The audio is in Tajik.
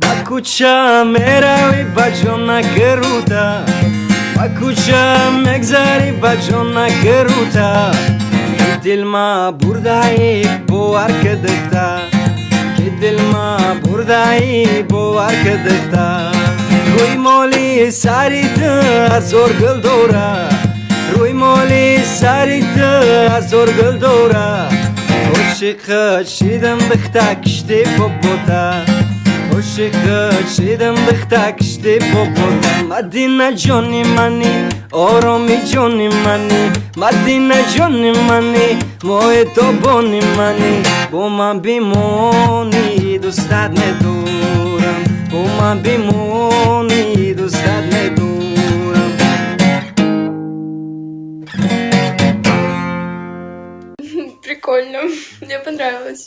ба кӯча меравӣ ба ҷон накирута ба кӯча мегзарӣ ба ҷон накирута дилма бурдаӣ бовар кидита ки дилма бурдаӣ бовар кидита рӯи моли сари ту ҳазор гул дорад рӯи моли сари ту ҳазор гул дорад ошиқат шидам бихта кишти бобота o'sha kuch edimdiq takishdi bobodan madinajonim mani oromijonim mani madinajonim мани мои тобони мани бо ман бимонӣ дӯстат медорам бо ман бимонӣ дӯстат медорам Прикольно, мне понравилось.